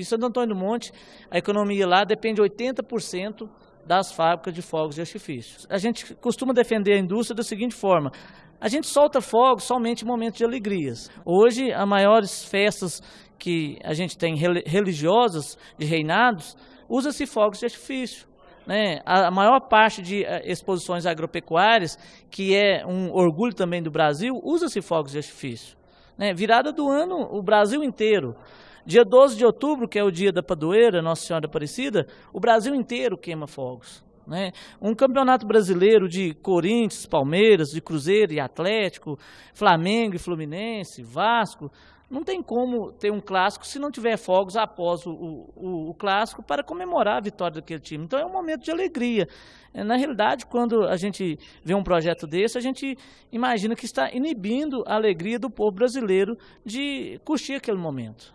E Santo Antônio do Monte, a economia lá depende 80% das fábricas de fogos de artifício. A gente costuma defender a indústria da seguinte forma, a gente solta fogos somente em momentos de alegrias. Hoje, as maiores festas que a gente tem religiosas, de reinados, usa-se fogos de artifício. Né? A maior parte de eh, exposições agropecuárias, que é um orgulho também do Brasil, usa-se fogos de artifício. Né? Virada do ano, o Brasil inteiro. Dia 12 de outubro, que é o dia da padroeira, Nossa Senhora Aparecida, o Brasil inteiro queima fogos. Né? Um campeonato brasileiro de Corinthians, Palmeiras, de Cruzeiro e Atlético, Flamengo e Fluminense, Vasco, não tem como ter um clássico se não tiver fogos após o, o, o, clássico para comemorar a vitória daquele time. Então é um momento de alegria. É, na realidade, quando a gente vê um projeto desse, a gente imagina que está inibindo a alegria do povo brasileiro de curtir aquele momento.